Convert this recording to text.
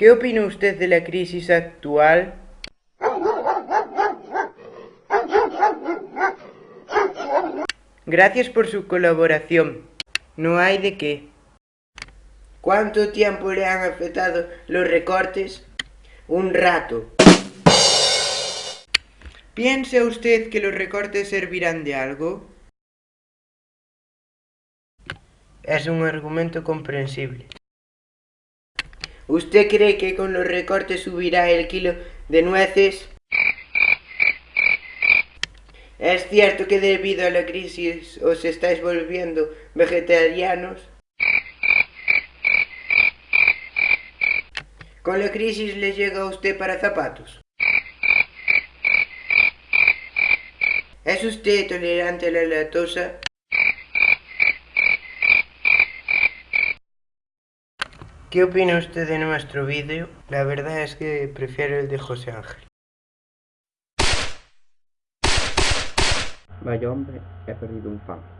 ¿Qué opina usted de la crisis actual? Gracias por su colaboración. No hay de qué. ¿Cuánto tiempo le han afectado los recortes? Un rato. ¿Piensa usted que los recortes servirán de algo? Es un argumento comprensible. ¿Usted cree que con los recortes subirá el kilo de nueces? ¿Es cierto que debido a la crisis os estáis volviendo vegetarianos? ¿Con la crisis le llega a usted para zapatos? ¿Es usted tolerante a la lactosa? ¿Qué opina usted de nuestro vídeo? La verdad es que prefiero el de José Ángel. Vaya hombre, he perdido un fan.